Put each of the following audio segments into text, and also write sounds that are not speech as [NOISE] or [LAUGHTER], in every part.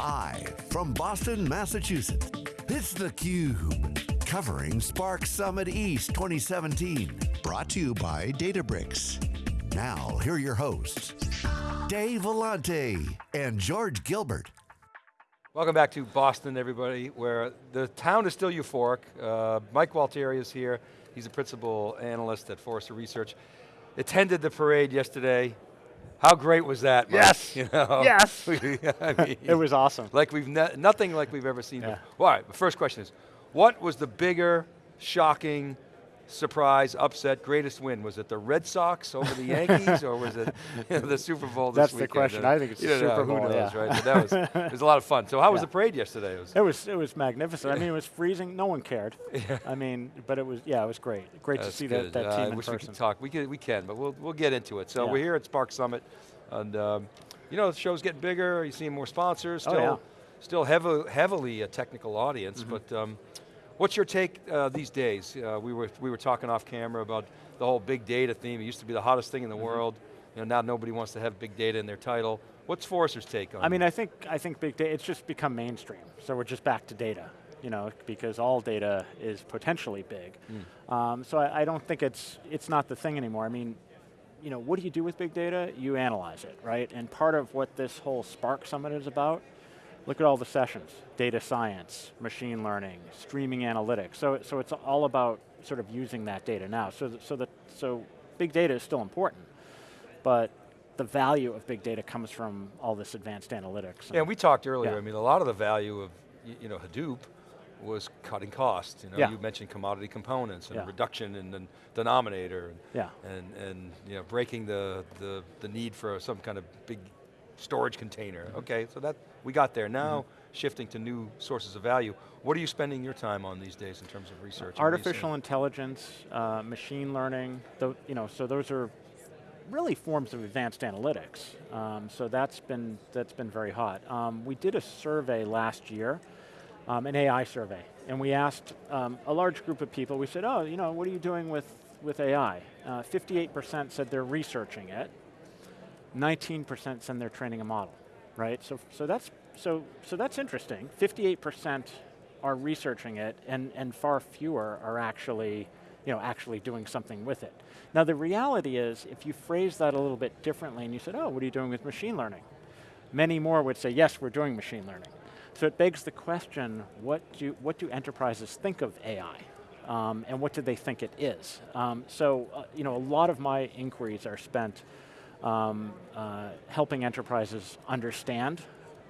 Live from Boston, Massachusetts, it's theCUBE. Covering Spark Summit East 2017. Brought to you by Databricks. Now, here are your hosts, Dave Vellante and George Gilbert. Welcome back to Boston, everybody, where the town is still euphoric. Uh, Mike Gualtieri is here. He's a principal analyst at Forrester Research. Attended the parade yesterday. How great was that, Mike? Yes, [LAUGHS] you know? yes. [LAUGHS] I mean, [LAUGHS] it was awesome. Like we've, ne nothing like we've ever seen Yeah. before. All right, the first question is, what was the bigger, shocking, surprise, upset, greatest win? Was it the Red Sox over the Yankees, or was it [LAUGHS] you know, the Super Bowl this That's the weekend? question. I think it's You the know, Super who Bowl, knows, yeah. right? But that was, it was a lot of fun. So how was [LAUGHS] the parade yesterday? It was, It was it was magnificent. I mean, it was freezing. No one cared. [LAUGHS] I mean, but it was yeah, it was great. Great to see good. that, that Uh, team I in wish we person. could talk. We can, we can, but we'll, we'll get into it. So Yeah. we're here at Spark Summit, and um, you know, the show's getting bigger, you're seeing more sponsors, Oh, still, yeah. still heavily, heavily a technical audience, Mm-hmm. but um, what's your take uh, these days? Uh, we, were, we were talking off camera about the whole big data theme. It used to be the hottest thing in the Mm-hmm. world. You know, now nobody wants to have big data in their title. What's Forrester's take on I mean, it? I think I think big data. It's just become mainstream. So we're just back to data. You know, because all data is potentially big. Hmm. Um, so I, I don't think it's it's not the thing anymore. I mean, you know, what do you do with big data? You analyze it, right? And part of what this whole Spark Summit is about, look at all the sessions, data science, machine learning, streaming analytics. So, so it's all about sort of using that data now. So, so, that, so big data is still important, but the value of big data comes from all this advanced analytics. Yeah, we talked earlier, Yeah. I mean, a lot of the value of, you know, Hadoop was cutting costs. You know, Yeah. you mentioned commodity components and Yeah. reduction in the denominator and, Yeah. and, and you know, breaking the, the, the need for some kind of big storage container. Mm-hmm. Okay, so that, we got there. Now, shifting to new sources of value. What are you spending your time on these days in terms of research? and what are you Artificial intelligence, uh, machine learning, you know, so those are really forms of advanced analytics. Um, so that's been, that's been very hot. Um, we did a survey last year, um, an AI survey, and we asked um, a large group of people, we said, oh, you know, what are you doing with, with AI? 58% said they're researching it, 19% said they're training a model, right? So, so, that's, so, so that's interesting. 58% are researching it and, and far fewer are actually, you know, actually doing something with it. Now the reality is, if you phrase that a little bit differently and you said, oh, what are you doing with machine learning? Many more would say, yes, we're doing machine learning. So it begs the question, what do, what do enterprises think of AI? Um, and what do they think it is? Um, so, uh, you know, a lot of my inquiries are spent um, uh, helping enterprises understand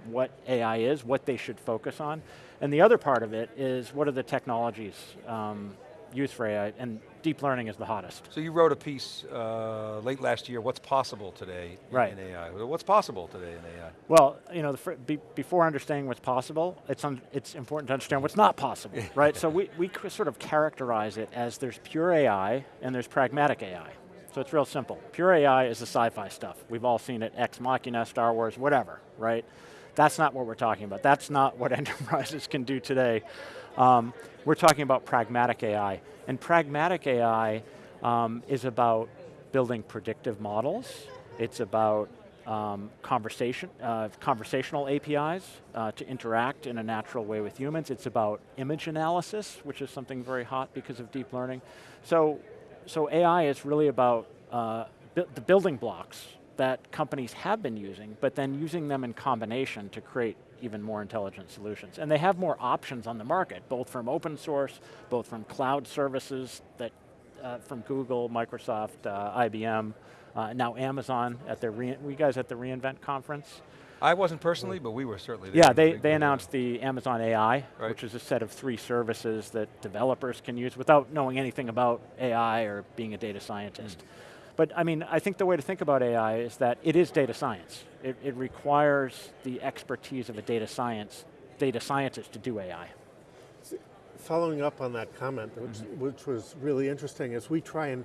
what AI is, what they should focus on. And the other part of it is what are the technologies um, used for AI, and deep learning is the hottest. So you wrote a piece uh, late last year, what's possible today in, Right. in AI? What's possible today in AI? Well, you know, be, before understanding what's possible, it's, un, it's important to understand what's not possible, [LAUGHS] right? So we, we sort of characterize it as there's pure AI and there's pragmatic AI. So it's real simple. Pure AI is the sci-fi stuff. We've all seen it, Ex Machina, Star Wars, whatever, right? That's not what we're talking about. That's not what [LAUGHS] enterprises can do today. Um, we're talking about pragmatic AI. And pragmatic AI um, is about building predictive models. It's about um, conversation, uh, conversational APIs uh, to interact in a natural way with humans. It's about image analysis, which is something very hot because of deep learning. So, so AI is really about uh, bu the building blocks that companies have been using, but then using them in combination to create even more intelligent solutions. And they have more options on the market, both from open source, both from cloud services that uh, from Google, Microsoft, uh, IBM, uh, now Amazon at their, re you guys at the reInvent conference? I wasn't personally, but we were certainly there. Yeah, It was a they, they announced the Amazon AI, Right. which is a set of three services that developers can use without knowing anything about AI or being a data scientist. Mm. But I mean, I think the way to think about AI is that it is data science. It, it requires the expertise of a data science, data scientist to do AI. Following up on that comment, which, mm-hmm. which was really interesting, as we try and,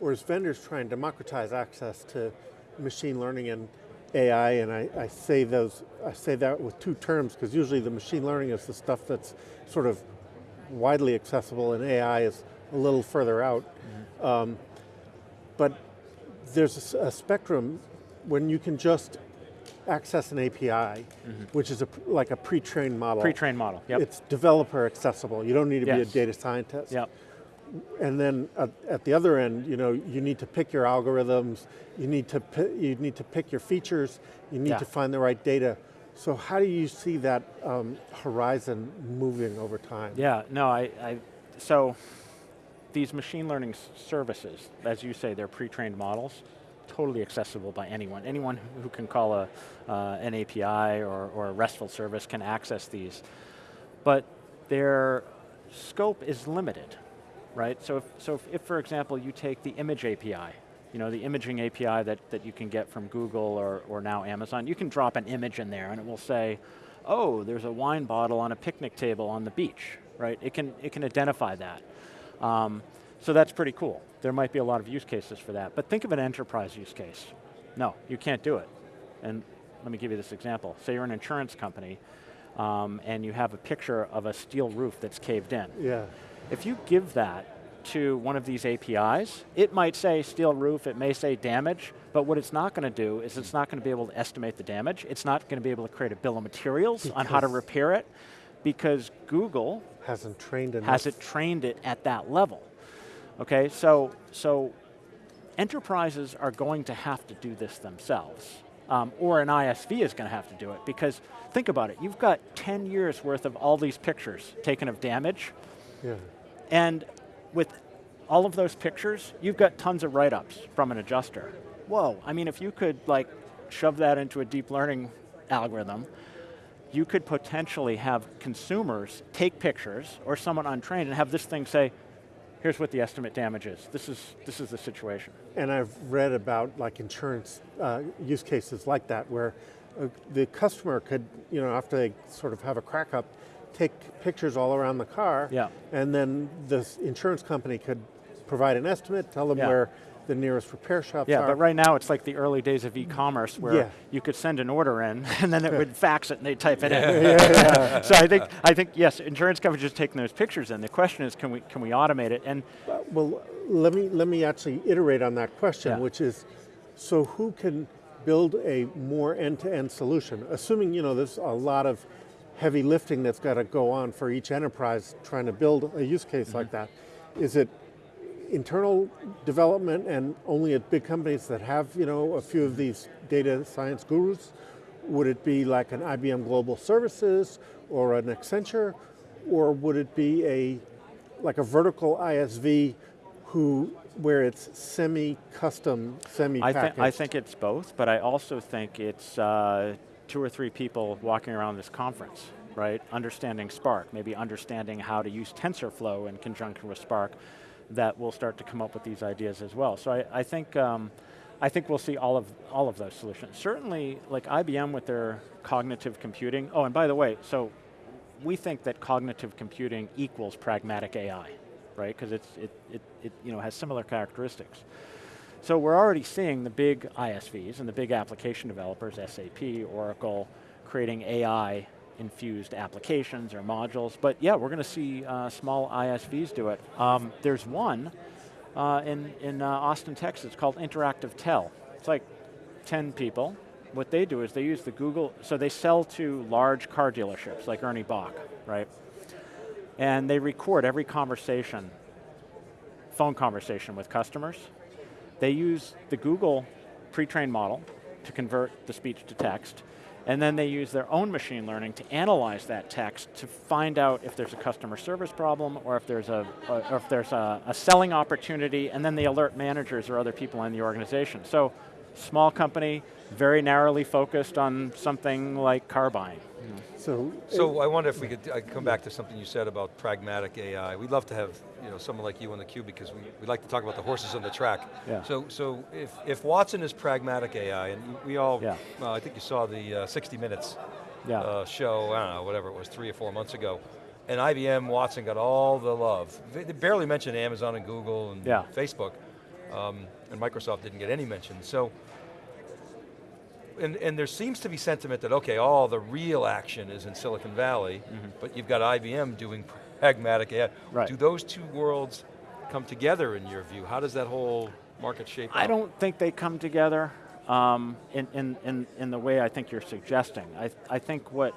or as vendors try and democratize access to machine learning and AI, and I, I say those, I say that with two terms, because usually the machine learning is the stuff that's sort of widely accessible, and AI is a little further out. Um, but there's a spectrum when you can just access an API, which is a, like a pre-trained model. Pre-trained model, yep. It's developer accessible. You don't need to be a data scientist. Yep. And then at, at the other end, you know, you need to pick your algorithms, you need to you need to pick your features, you need Yeah. to find the right data. So how do you see that um, horizon moving over time? Yeah, no, I, I, so these machine learning services, as you say, they're pre-trained models, totally accessible by anyone. Anyone who- can call a, uh, an API or, or a RESTful service can access these. But their scope is limited, right? So if, so if, if, for example, you take the image API, you know, the imaging API that, that you can get from Google or, or now Amazon, you can drop an image in there and it will say, oh, there's a wine bottle on a picnic table on the beach, right? It can, it can identify that. Um, so that's pretty cool. There might be a lot of use cases for that, but think of an enterprise use case. No, you can't do it. And let me give you this example. Say you're an insurance company um, and you have a picture of a steel roof that's caved in. Yeah. If you give that to one of these APIs, it might say steel roof, it may say damage, but what it's not going to do is it's not going to be able to estimate the damage. It's not going to be able to create a bill of materials on how to repair it because Google Hasn't trained enough. has it trained it at that level. Okay, so, so enterprises are going to have to do this themselves. Um, or an ISV is going to have to do it because think about it, you've got 10 years worth of all these pictures taken of damage Yeah. And with all of those pictures, you've got tons of write-ups from an adjuster. Whoa, I mean if you could like shove that into a deep learning algorithm, you could potentially have consumers take pictures or someone untrained and have this thing say, here's what the estimate damage is. This is, this is the situation. And I've read about like insurance uh, use cases like that where uh, the customer could, you know, after they sort of have a crack up, take pictures all around the car. Yeah. And then the insurance company could provide an estimate, tell them Yeah. where the nearest repair shops Yeah, are. but right now it's like the early days of e-commerce where Yeah. you could send an order in [LAUGHS] and then it would fax it and they'd type it in. yeah, [LAUGHS] so I think, I think, yes, insurance companies are taking those pictures in. The question is, can we, can we automate it? And Well, let me, let me actually iterate on that question, Yeah. which is, so who can build a more end-to-end solution? Assuming, you know, there's a lot of heavy lifting that's got to go on for each enterprise trying to build a use case like that. Is it internal development and only at big companies that have, you know, a few of these data science gurus? Would it be like an IBM Global Services or an Accenture? Or would it be a, like a vertical ISV who, where it's semi-custom, I, semi-packaged? thi- I think it's both, but I also think it's uh, two or three people walking around this conference, right? Understanding Spark, maybe understanding how to use TensorFlow in conjunction with Spark, that will start to come up with these ideas as well. So I, I think, um, I think we'll see all of, all of those solutions. Certainly, like IBM with their cognitive computing, oh, and by the way, so we think that cognitive computing equals pragmatic AI, right? Because it's, it, it, it you know, has similar characteristics. So we're already seeing the big ISVs and the big application developers, SAP, Oracle, creating AI infused applications or modules. But yeah, we're going to see uh, small ISVs do it. Um, there's one uh, in, in uh, Austin, Texas called Interactive Tel. It's like 10 people. What they do is they use the Google, so they sell to large car dealerships like Ernie Bach, right? And they record every conversation, phone conversation with customers. They use the Google pre-trained model to convert the speech to text, and then they use their own machine learning to analyze that text to find out if there's a customer service problem or if there's a, or if there's a, a selling opportunity, and then they alert managers or other people in the organization. So, small company, very narrowly focused on something like car buying. So, So I wonder if we could uh, come back to something you said about pragmatic AI. We'd love to have you know someone like you on theCUBE because we, we like to talk about the horses on the track. Yeah. So so if, if Watson is pragmatic AI, and we all, Yeah. uh, I think you saw the uh, 60 Minutes Yeah. uh, show, I don't know, whatever it was, three or four months ago, and IBM Watson got all the love. They they barely mentioned Amazon and Google and Yeah. Facebook, um, and Microsoft didn't get any mention. So and, and there seems to be sentiment that, okay, all the real action is in Silicon Valley, but you've got IBM doing pragmatic AI. Right. Do those two worlds come together in your view? How does that whole market shape I up? don't think they come together. um, in, in, in, in the way I think you're suggesting. I, I think what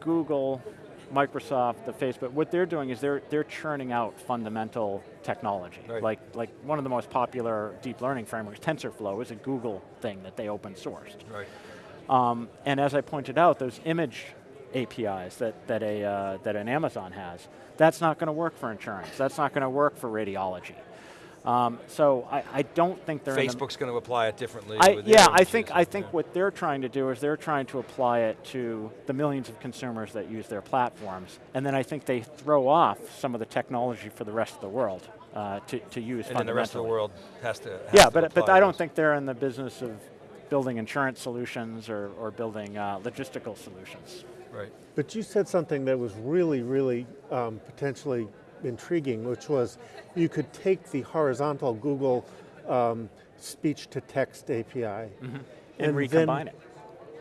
Google, Microsoft, the Facebook, what they're doing is they're, they're churning out fundamental technology. Right. Like, like one of the most popular deep learning frameworks, TensorFlow, is a Google thing that they open sourced. Right. Um, and as I pointed out, those image APIs that, that, a, uh, that an Amazon has, that's not going to work for insurance. That's not going to work for radiology. Um, so I, I don't think they're Facebook's going to apply it differently. I, yeah, I think I think Yeah. what they're trying to do is they're trying to apply it to the millions of consumers that use their platforms, and then I think they throw off some of the technology for the rest of the world uh, to, to use. And then the rest of the world has to. has Yeah, to but but apply I don't think they're in the business of building insurance solutions or, or building uh, logistical solutions. Right. But you said something that was really, really um, potentially intriguing, which was you could take the horizontal Google um, speech to text API And, And recombine it.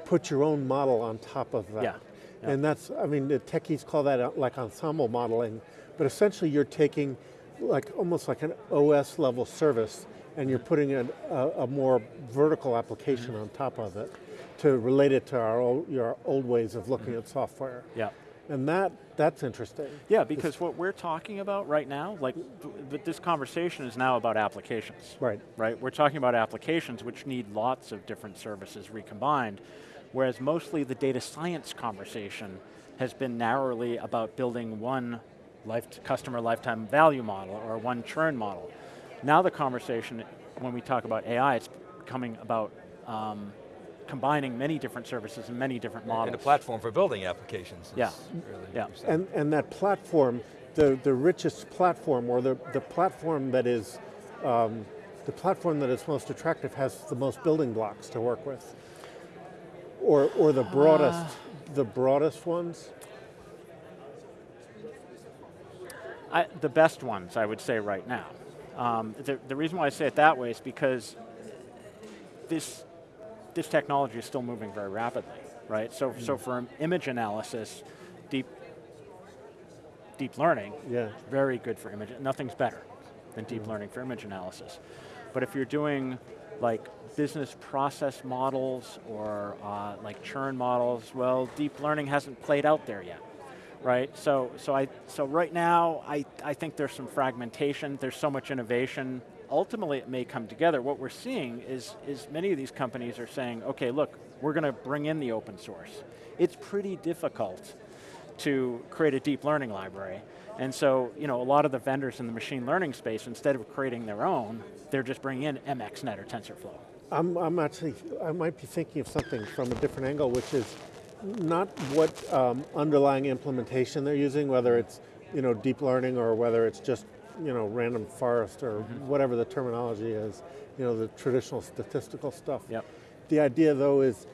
put your own model on top of that. Yeah, yeah. And that's, I mean, the techies call that uh, like ensemble modeling, but essentially you're taking like almost like an OS level service and you're putting a, a, a more vertical application Mm-hmm. on top of it to relate it to our old, your old ways of looking at software. Yeah. And that, that's interesting. Yeah, because what we're talking about right now, like, th- th- this conversation is now about applications. Right. Right, we're talking about applications which need lots of different services recombined, whereas mostly the data science conversation has been narrowly about building one life customer lifetime value model or one churn model. Now the conversation, when we talk about AI, it's coming about um, combining many different services and many different models. And a platform for building applications. Yeah. Really Yeah. what you're saying. And, and that platform, the, the richest platform or the, the platform that is, um, the platform that is most attractive has the most building blocks to work with. Or, or the broadest, the broadest ones. I, the best ones, I would say right now. Um, the, the reason why I say it that way is because this, this technology is still moving very rapidly, right? So, so for image analysis, deep, deep learning, Yeah. very good for image. Nothing's better than deep learning for image analysis. But if you're doing like business process models or uh, like churn models, well, deep learning hasn't played out there yet, right? So, so I, so right now, I, I think there's some fragmentation. There's so much innovation. Ultimately, it may come together. What we're seeing is, is many of these companies are saying, okay, look, we're going to bring in the open source. It's pretty difficult to create a deep learning library. And so, you know, a lot of the vendors in the machine learning space, instead of creating their own, they're just bringing in MXNet or TensorFlow. I'm, I'm actually, I might be thinking of something from a different angle, which is not what um, underlying implementation they're using, whether it's you know deep learning or whether it's just you know random forest or mm-hmm. whatever the terminology is, you know the traditional statistical stuff. Yep. The idea though is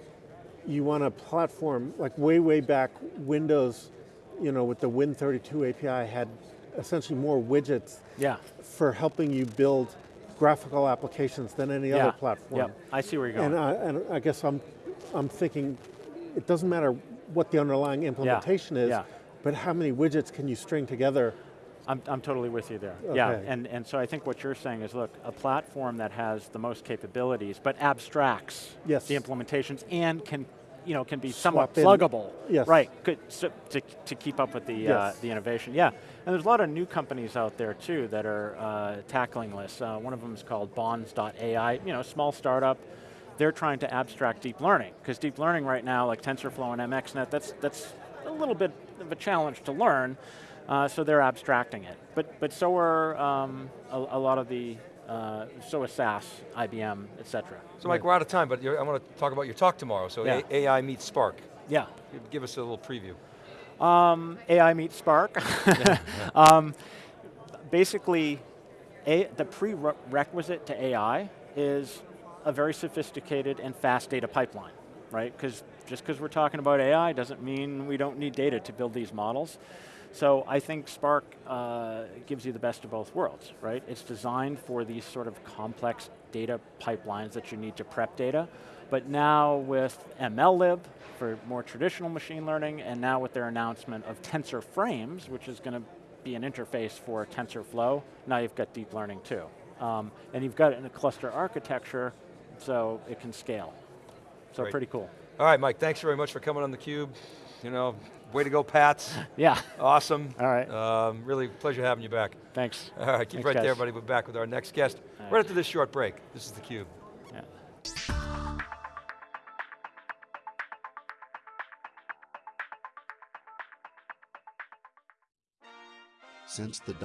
you want a platform like way way back Windows, you know with the Win32 API had essentially more widgets Yeah. for helping you build graphical applications than any yeah. other platform. Yep. I see where you're going. And I, and I guess I'm, I'm thinking, it doesn't matter what the underlying implementation is, yeah. but how many widgets can you string together? I'm, I'm totally with you there. Yeah, and, and so I think what you're saying is, look, a platform that has the most capabilities, but abstracts Yes. the implementations and can, you know, can be somewhat Swap pluggable. Yes. Right, good, so, to, to keep up with the, uh, the innovation. Yeah, and there's a lot of new companies out there too that are uh, tackling this. Uh, one of them is called Bons.ai, you know, small startup. They're trying to abstract deep learning, because deep learning right now, like TensorFlow and MXNet, that's, that's a little bit of a challenge to learn, uh, so they're abstracting it. But, but so are um, a, a lot of the, uh, so is SAS, IBM, et cetera. So Mike, we're out of time, but I want to talk about your talk tomorrow. So Yeah. AI meets Spark. Yeah. Give- us a little preview. Um, AI meets Spark. [LAUGHS] um, basically, a, the prerequisite to AI is a very sophisticated and fast data pipeline, right? Because just because we're talking about AI doesn't mean we don't need data to build these models. So I think Spark uh, gives you the best of both worlds, right? It's designed for these sort of complex data pipelines that you need to prep data, but now with MLlib for more traditional machine learning, and now with their announcement of TensorFrames, which is going to be an interface for TensorFlow, now you've got deep learning too. Um, and you've got it in a cluster architecture so it can scale. So Great. pretty cool. All right, Mike, thanks very much for coming on theCUBE. You know, way to go, Pats. [LAUGHS] Yeah, awesome. All right. Um, really pleasure having you back. thanks. All right, keep Thanks, right there, guys. everybody. We're back with our next guest All right right. after this short break. This is theCUBE. Yeah. Since the dawn